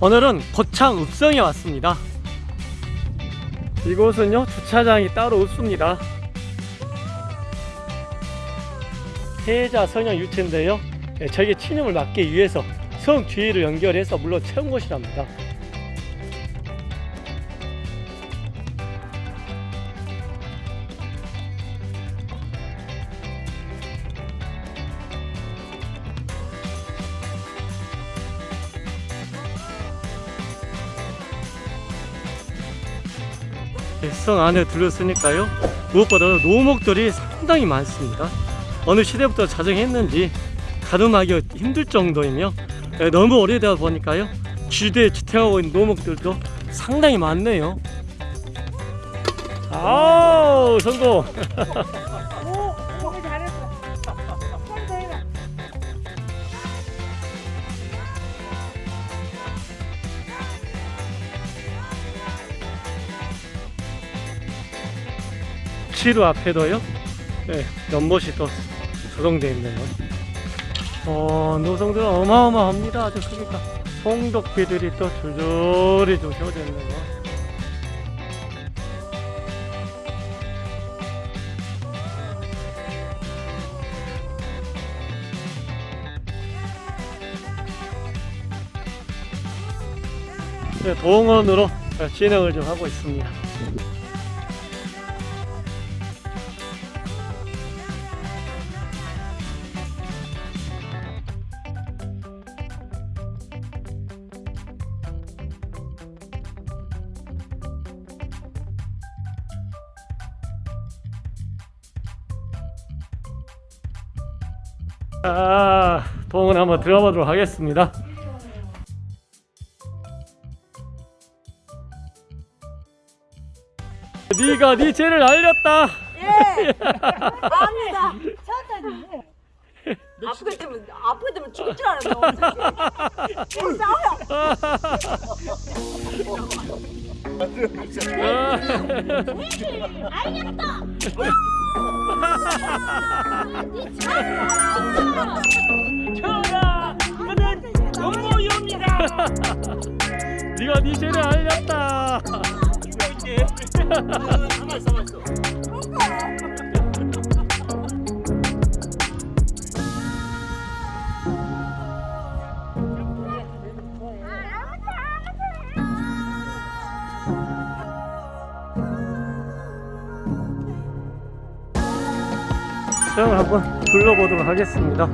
오늘은 거창 읍성에 왔습니다. 이곳은요 주차장이 따로 없습니다. 해자 성형 유체인데요. 예, 저게 친형을 막기 위해서 성 주위를 연결해서 물로 채운 곳이랍니다. 성 안에 들렸으니까요. 무엇보다 노목들이 상당히 많습니다. 어느 시대부터 자정했는지 가늠하기 힘들 정도이며 예, 너무 오래되다 보니까요. 지대에 지탱하고 있는 노목들도 상당히 많네요. 아우 성공 치루 앞에도요? 네, 연못이 또 조성되어 있네요. 어, 노성들은 어마어마합니다. 아주 크니까. 송독비들이 또 줄줄이 좀 세워져 있네요. 네, 동원으로 진행을 좀 하고 있습니다 아, 동원 한번 들어가 보도록 하겠습니다. 네가 네 죄를 알렸다. 예. 아니다. 천천히 해. 아프게 되면 아프게 되면 죽을 줄 알았어. 싸워요. 전하, 그는 음모입니다. 네가 네 죄를 알렸다. 수영을 한번 둘러보도록 하겠습니다.